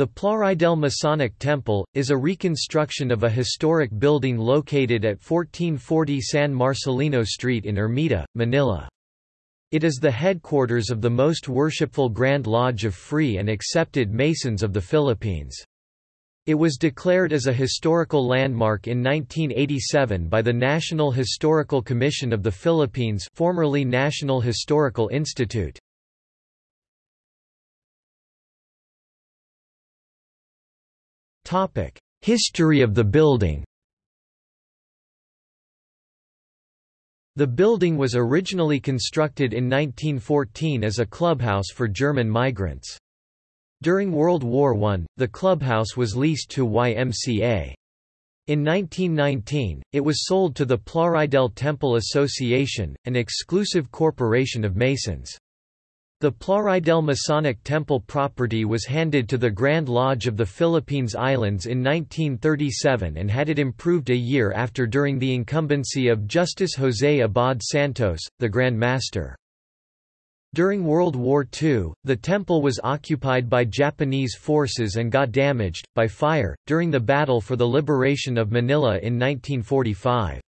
The Plaridel Masonic Temple, is a reconstruction of a historic building located at 1440 San Marcelino Street in Ermita, Manila. It is the headquarters of the most worshipful Grand Lodge of Free and Accepted Masons of the Philippines. It was declared as a historical landmark in 1987 by the National Historical Commission of the Philippines formerly National Historical Institute. History of the building The building was originally constructed in 1914 as a clubhouse for German migrants. During World War I, the clubhouse was leased to YMCA. In 1919, it was sold to the Plaridel Temple Association, an exclusive corporation of Masons. The Plaridel Masonic Temple property was handed to the Grand Lodge of the Philippines Islands in 1937 and had it improved a year after during the incumbency of Justice José Abad Santos, the Grand Master. During World War II, the temple was occupied by Japanese forces and got damaged, by fire, during the battle for the liberation of Manila in 1945.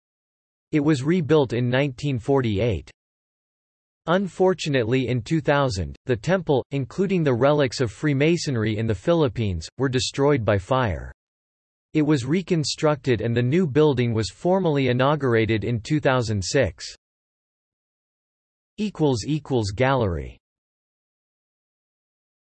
It was rebuilt in 1948. Unfortunately in 2000, the temple, including the relics of Freemasonry in the Philippines, were destroyed by fire. It was reconstructed and the new building was formally inaugurated in 2006. Gallery